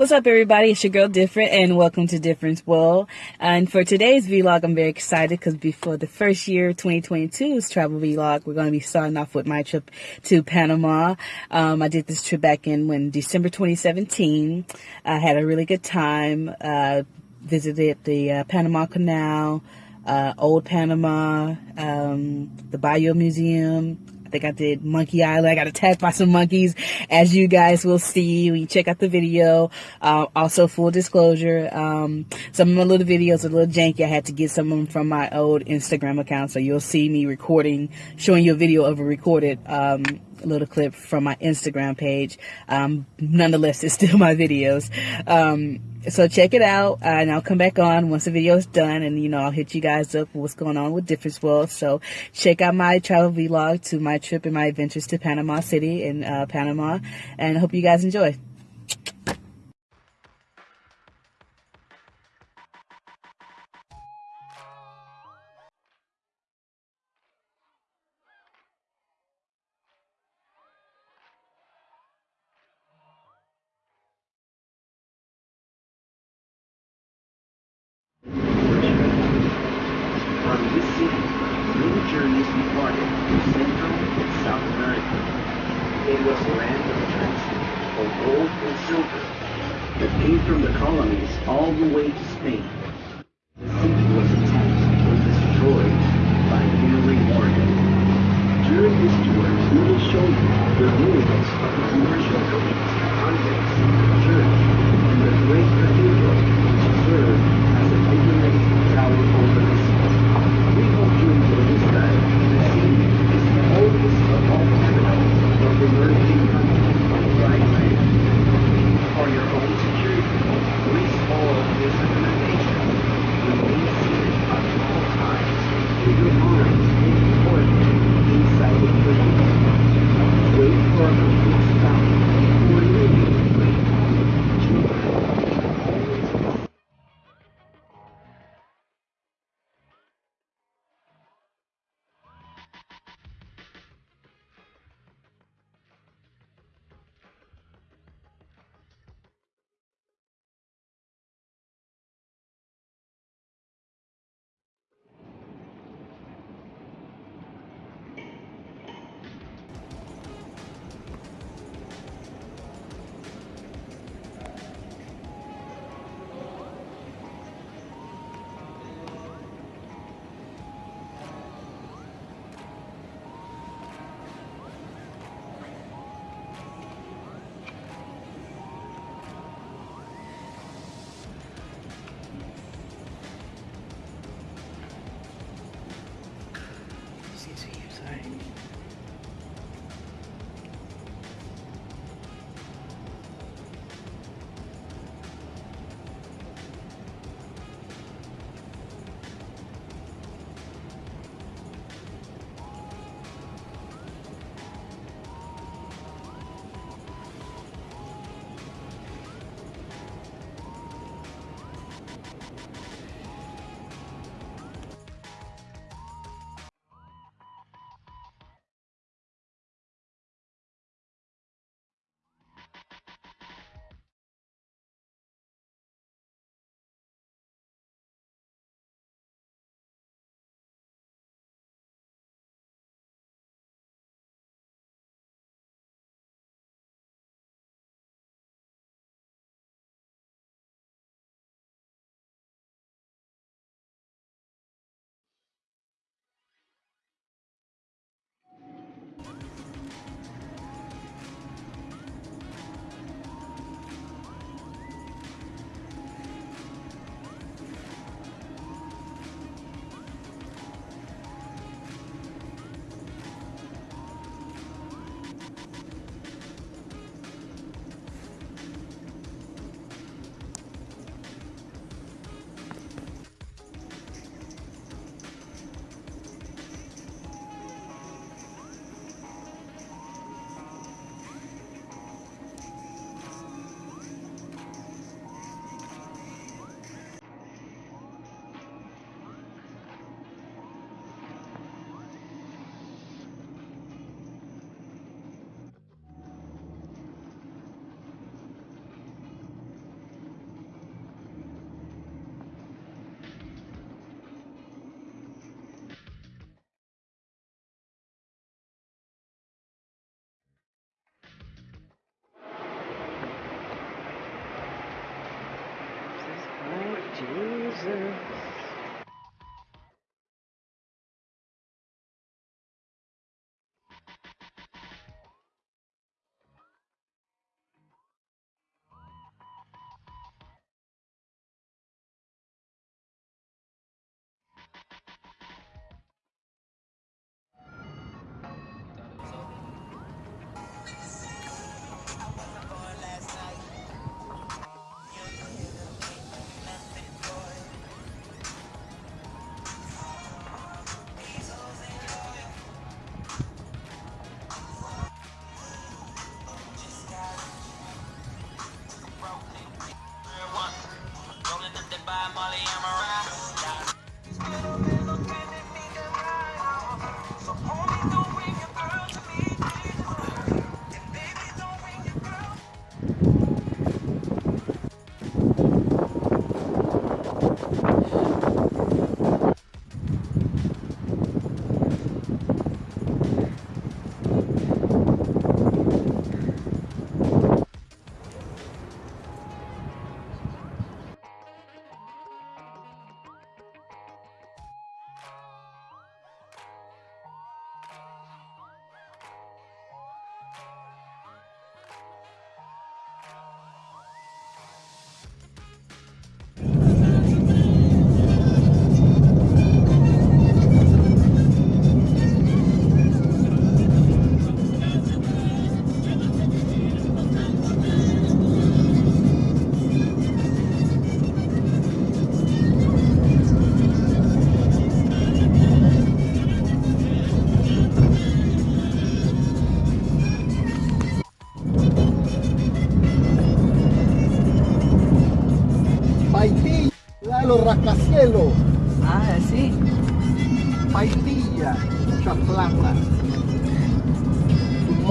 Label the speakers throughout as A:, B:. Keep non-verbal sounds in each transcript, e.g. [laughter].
A: What's up, everybody? It's your girl Different, and welcome to Difference World. And for today's vlog, I'm very excited because before the first year, 2022's travel vlog, we're going to be starting off with my trip to Panama. Um, I did this trip back in when December 2017. I had a really good time. Uh, visited the uh, Panama Canal, uh, Old Panama, um, the Bayou Museum, I think I did Monkey Island. I got attacked by some monkeys, as you guys will see when you check out the video. Uh, also, full disclosure, um, some of my little videos are a little janky. I had to get some of them from my old Instagram account, so you'll see me recording, showing you a video of a recorded um, little clip from my Instagram page. Um, nonetheless, it's still [laughs] my videos. Um, so check it out, uh, and I'll come back on once the video is done, and you know I'll hit you guys up with what's going on with Difference World. So check out my travel vlog to my trip and my adventures to Panama City in uh, Panama, and hope you guys enjoy.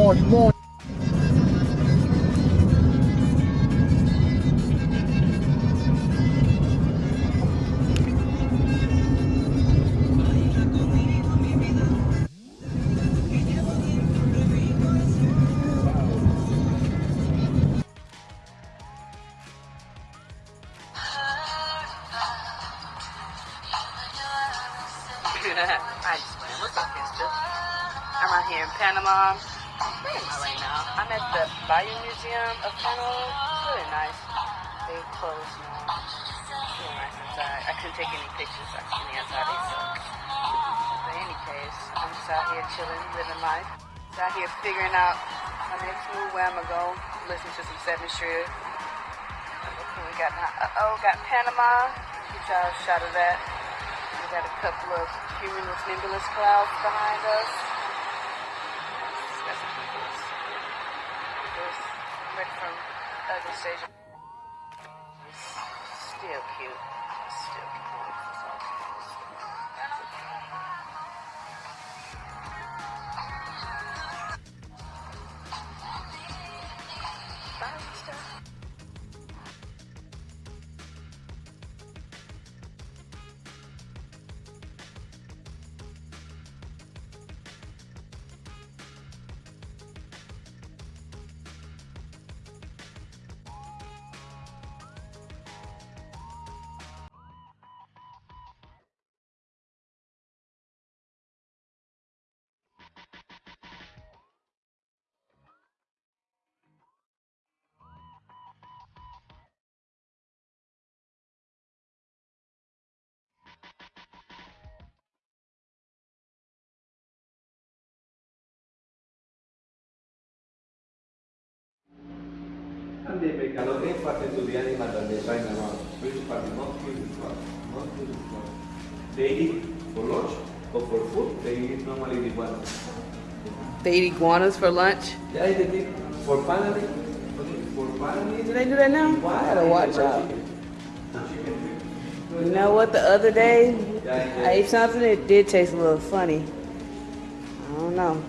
B: Up, Mister? I'm out here in Panama. Right now? I'm at the Bayou Museum of Panama. It's really nice. They closed now. Really nice inside. I couldn't take any pictures on the inside. They suck. But in any case, I'm just out here chilling, living life. Just out here figuring out my next move, where I'm gonna go. Listen to some Seven. Okay, we got uh oh, got Panama. Get y'all a shot of that. We got a couple of cumulus nimbulus clouds behind us. From other station. It's still cute. Still cute. Cute. Bye, sister.
C: And the Becalogue parte to the animal that they find around. Which part is not beautiful? Not beautiful. They eat for lunch or for food, they eat normally the one.
B: They eat iguanas for lunch.
C: Yeah, they eat for paneling. For paneling.
B: Do they do that now? Why? I gotta watch out. You know what? The other day,
C: Yeah,
B: I
C: yeah.
B: ate something that did taste a little funny. I don't know.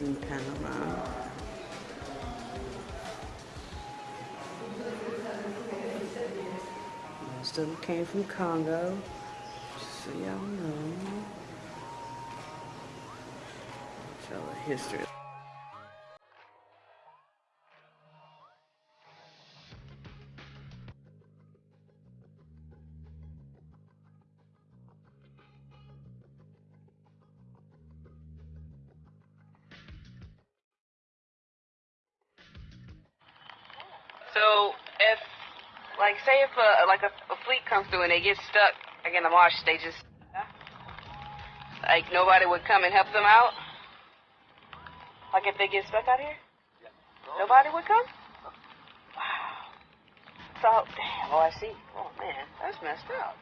B: In Panama. There's of them came from Congo. Just so y'all know. Tell the history. So if, like, say if a like a, a fleet comes through and they get stuck, like in the marsh, they just like nobody would come and help them out. Like if they get stuck out here, nobody would come. Wow. So damn. Oh, I see. Oh man, that's messed up.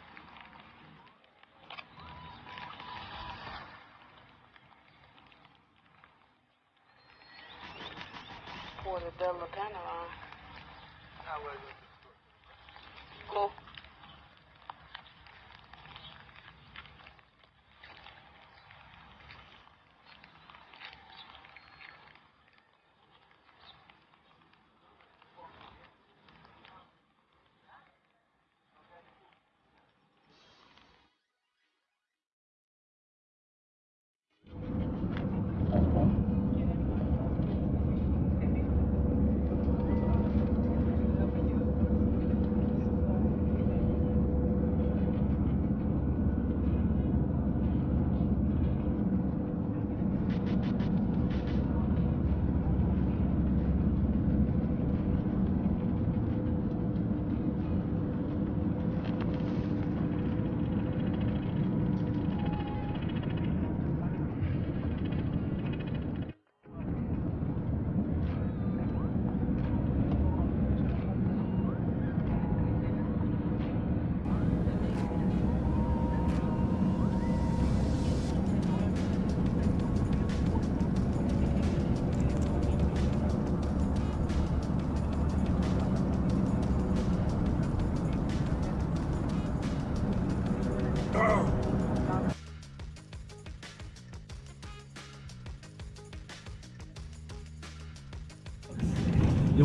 B: Porta della Cool.
C: You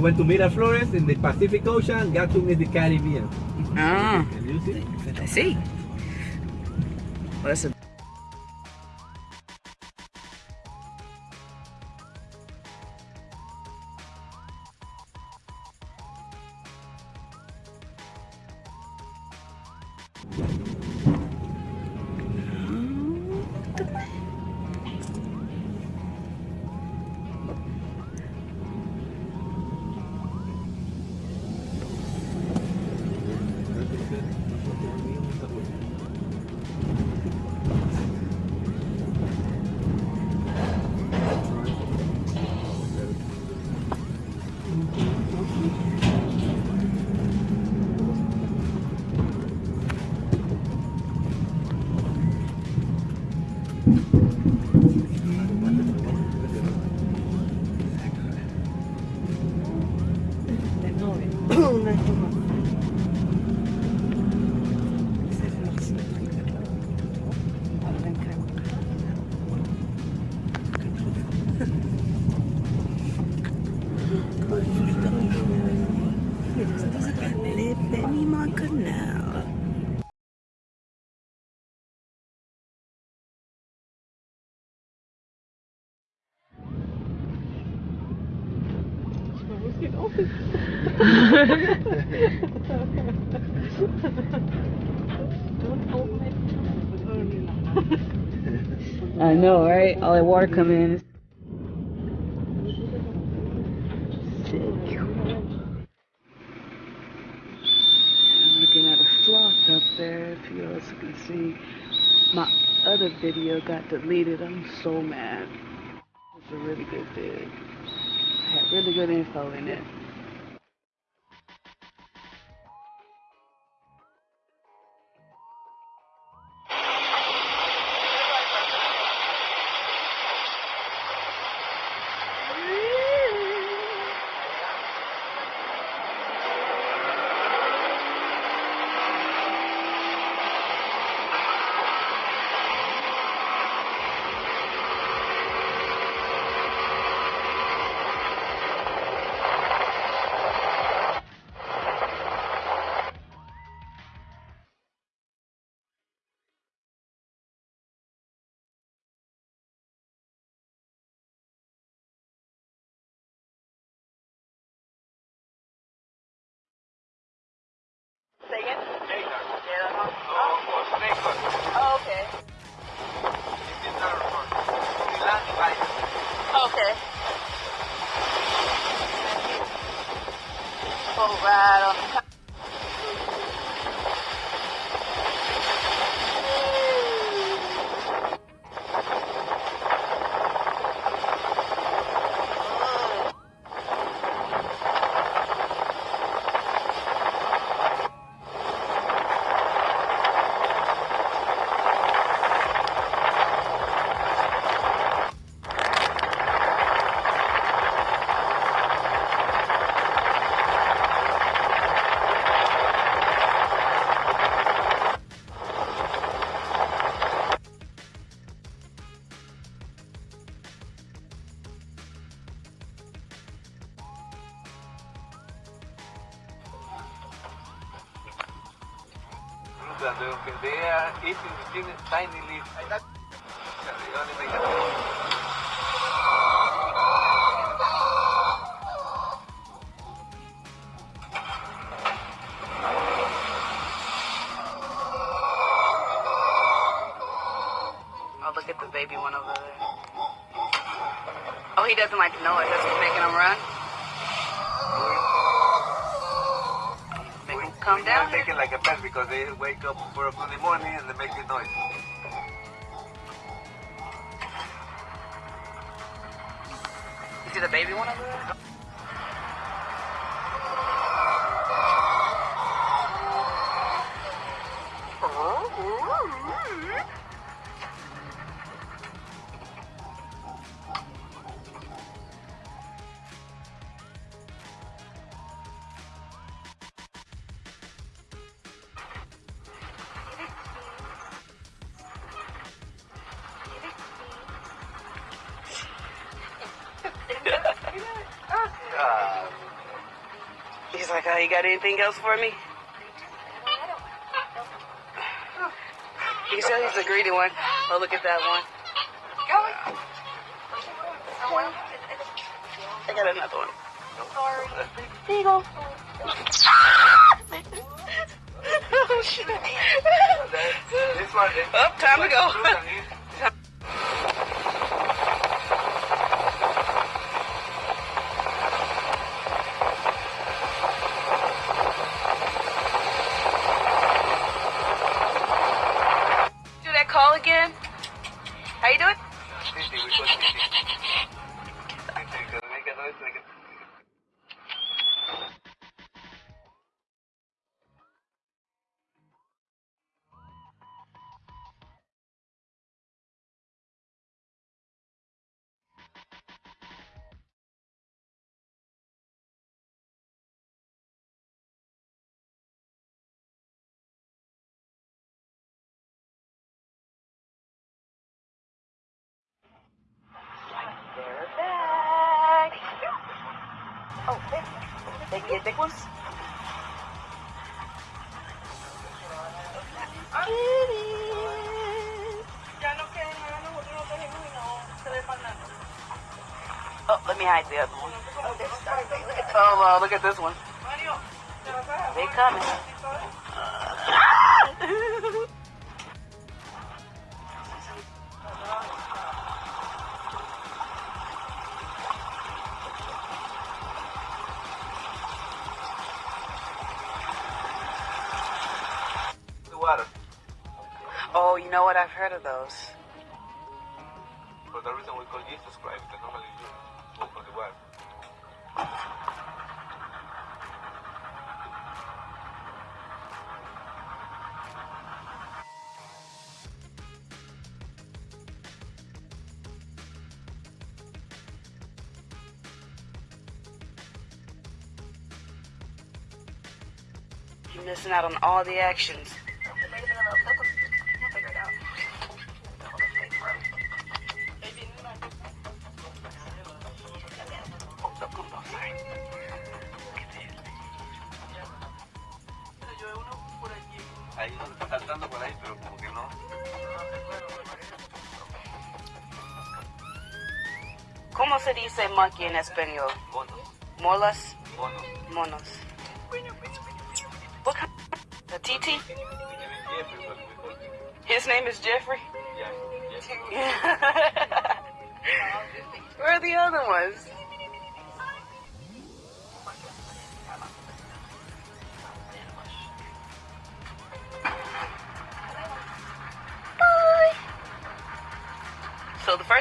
C: went to Miraflores in the Pacific Ocean, Gatun is the Caribbean.
B: Ah,
C: Can you see?
B: I see. Well, that's a I know, right? All that water coming in. Looking at a sloth up there. If you guys can see, my other video got deleted. I'm so mad. It's a really good vid. I had really good info in it.
C: They are eating the tiny,
B: Oh, look at the baby one over there. Oh, he doesn't like the noise. That's what's making him run. Make him come
C: We gotta
B: down.
C: take it like a pet because they wake up for a Sunday morning and they make a noise.
B: You see the baby one over there? Like, oh, you got anything else for me? You can tell he's a greedy one. Oh, look at that one. I got another one. You [laughs] go. oh, shit.
C: this one, this
B: Oh, time to go. Oh, there. They get big ones? Oh, let me hide the other one. Oh, uh, look at this one. They coming.
C: The [laughs]
B: you know what? I've heard of those.
C: For the reason we call Jesus Christ, because normally you walk on the water.
B: You're missing out on all the actions. Se dice monkey en español?
C: Monos,
B: Molas,
C: monos.
B: monos. What kind? The TT?
C: Jeffrey, what we call him.
B: His name is Jeffrey.
C: Yeah, Jeffrey. [laughs]
B: Where are the other ones?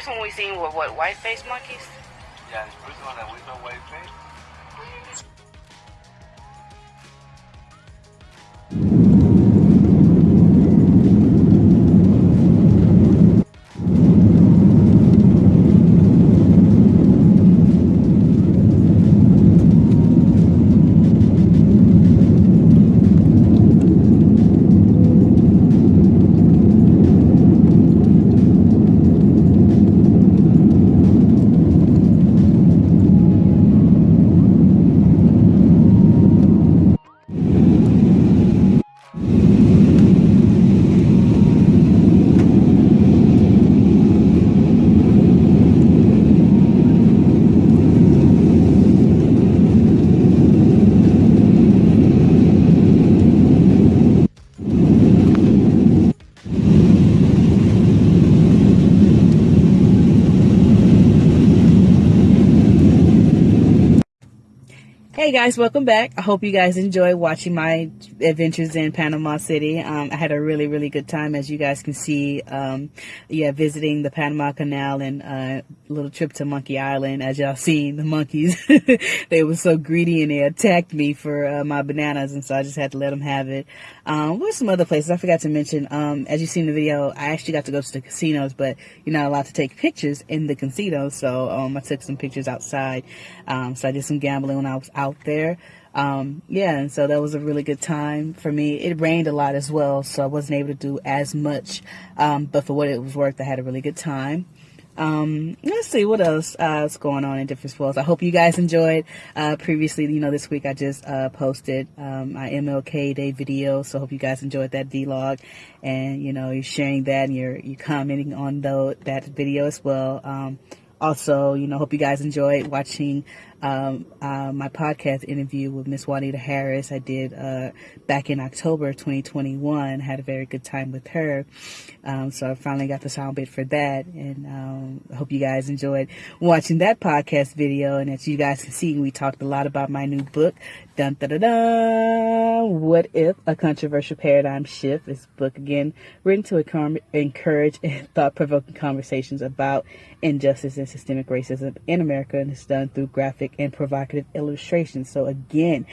A: First one we seen were what white faced monkeys.
C: Yeah, the first one that we saw white face.
A: Guys, welcome back. I hope you guys enjoy watching my adventures in Panama City. Um, I had a really, really good time, as you guys can see. Um, yeah, visiting the Panama Canal and a uh, little trip to Monkey Island. As y'all seen, the monkeys, [laughs] they were so greedy and they attacked me for uh, my bananas, and so I just had to let them have it. Um, what some other places I forgot to mention? Um, as you see in the video, I actually got to go to the casinos, but you're not allowed to take pictures in the casinos, so um, I took some pictures outside. Um, so I did some gambling when I was out there. Um, yeah, and so that was a really good time for me. It rained a lot as well, so I wasn't able to do as much. Um, but for what it was worth, I had a really good time. Um, let's see what else uh, is going on in different sports. I hope you guys enjoyed. Uh, previously, you know, this week I just uh, posted um, my MLK Day video, so I hope you guys enjoyed that vlog, and you know, you're sharing that and you're you commenting on the, that video as well. Um, also, you know, hope you guys enjoyed watching um, uh, my podcast interview with Miss Juanita Harris. I did uh, back in October 2021. Had a very good time with her. Um, so I finally got the sound bit for that, and um, I hope you guys enjoyed watching that podcast video. And as you guys can see, we talked a lot about my new book, Dun da da da. What if a controversial paradigm shift? This book again written to encourage [laughs] thought-provoking conversations about injustice and systemic racism in America, and it's done through graphic graphic and provocative illustrations. So again,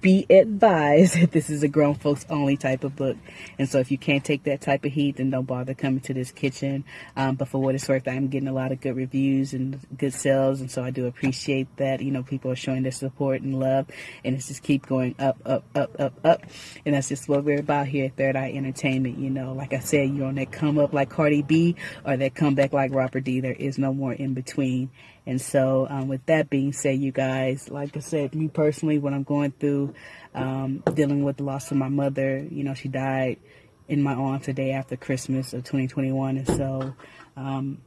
A: be advised [laughs] that this is a grown folks only type of book. And so if you can't take that type of heat, then don't bother coming to this kitchen. Um, but for what it's worth, I'm getting a lot of good reviews and good sales. And so I do appreciate that. You know, people are showing their support and love and it's just keep going up, up, up, up, up. And that's just what we're about here at Third Eye Entertainment. You know, like I said, you're on that come up like Cardi B or that come back like Robert D. There is no more in between. And so, um, with that being said, you guys, like I said, me personally, when I'm going through um, dealing with the loss of my mother, you know, she died in my arms the day after Christmas of 2021. And so, um,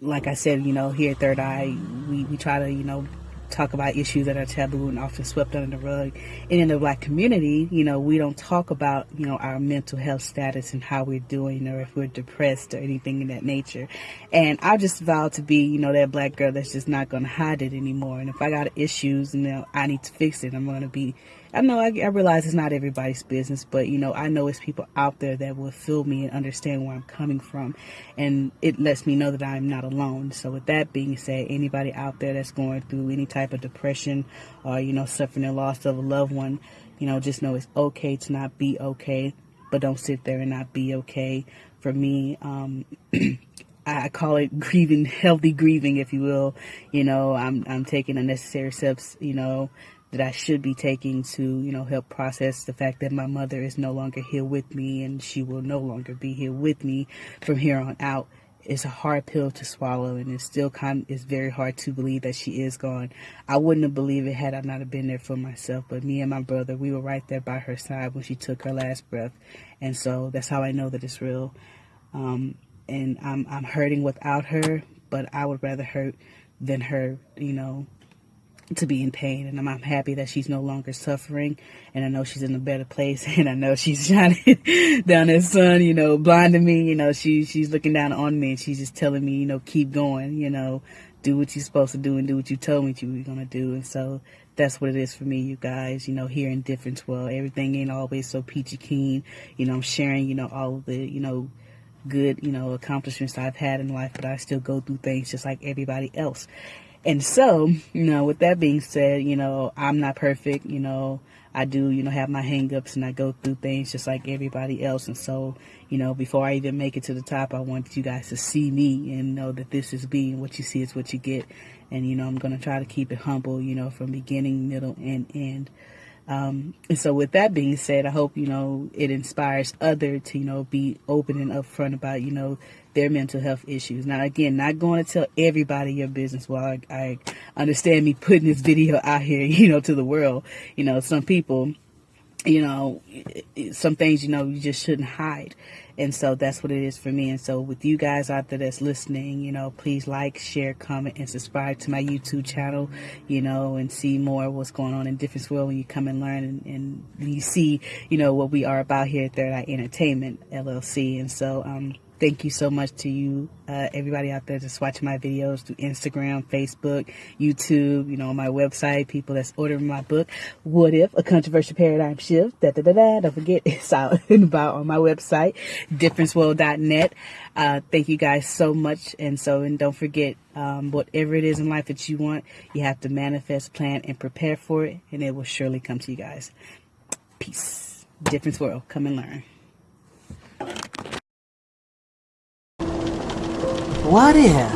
A: like I said, you know, here at Third Eye, we, we try to, you know, talk about issues that are taboo and often swept under the rug. And in the black community, you know, we don't talk about, you know, our mental health status and how we're doing or if we're depressed or anything in that nature. And I just vowed to be, you know, that black girl that's just not going to hide it anymore. And if I got issues you know, I need to fix it, I'm going to be I know I, I, realize it's not everybody's business, but you know, I know it's people out there that will feel me and understand where I'm coming from. And it lets me know that I'm not alone. So with that being said, anybody out there that's going through any type of depression or, you know, suffering the loss of a loved one, you know, just know it's okay to not be okay, but don't sit there and not be okay. For me, um, [clears throat] I call it [laughs] grieving, healthy grieving, if you will. You know, I'm, I'm taking unnecessary steps, you know, that I should be taking to, you know, help process the fact that my mother is no longer here with me and she will no longer be here with me from here on out. It's a hard pill to swallow and it's still kind of, it's very hard to believe that she is gone. I wouldn't have believed it had I not have been there for myself, but me and my brother, we were right there by her side when she took her last breath. And so that's how I know that it's real. Um, and I'm, I'm hurting without her, but I would rather hurt than her, you know, to be in pain and I'm, I'm, happy that she's no longer suffering and I know she's in a better place [laughs] and I know she's shining [laughs] down that sun, you know, blinding me, you know, she, she's looking down on me and she's just telling me, you know, keep going, you know, do what you're supposed to do and do what you told me you were to do. And so that's what it is for me, you guys, you know, here in Difference World, everything ain't always so peachy keen. You know, I'm sharing, you know, all of the, you know, good, you know, accomplishments I've had in life, but I still go through things just like everybody else. And so, you know, with that being said, you know, I'm not perfect, you know, I do, you know, have my hangups and I go through things just like everybody else. And so, you know, before I even make it to the top, I want you guys to see me and know that this is me and what you see is what you get. And, you know, I'm going to try to keep it humble, you know, from beginning, middle, and end. Um, and so with that being said, I hope, you know, it inspires other to, you know, be open and upfront about, you know, their mental health issues. Now, again, not going to tell everybody your business. While I, I understand me putting this video out here, [laughs] you know, to the world, you know, some people, you know, some things, you know, you just shouldn't hide. And so that's what it is for me. And so with you guys out there that's listening, you know, please like, share, comment, and subscribe to my YouTube channel, you know, and see more what's going on in Difference World when you come and learn and, and you see, you know, what we are about here at Third Eye Entertainment LLC. And so, um, thank you so much to you, uh, everybody out there that's watching my videos through Instagram, Facebook, YouTube, you know, my website, people that's ordering my book, What If, A Controversial Paradigm Shift, da da da da, don't forget, [laughs] it's out and about on my website, differenceworld.net. Uh, thank you guys so much. And so, and don't forget, um, whatever it is in life that you want, you have to manifest, plan, and prepare for it, and it will surely come to you guys. Peace. Difference World. Come and learn.
D: What if?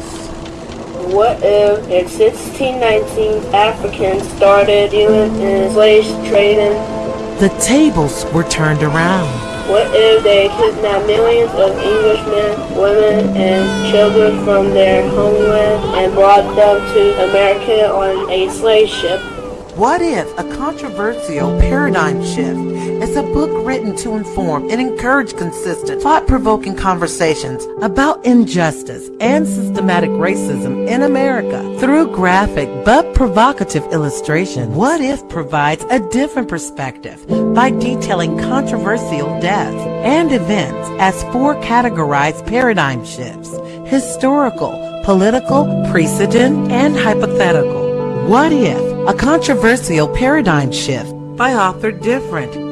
E: What if in 1619 Africans started dealing in slave trading?
D: The tables were turned around.
E: What if they kidnapped millions of Englishmen, women, and children from their homeland and brought them to America on a slave ship?
D: What if a controversial paradigm shift is a book written to inform and encourage consistent, thought-provoking conversations about injustice and systematic racism in America through graphic but provocative illustration? What if provides a different perspective by detailing controversial deaths and events as four categorized paradigm shifts, historical, political, precedent, and hypothetical. What if a controversial paradigm shift by author different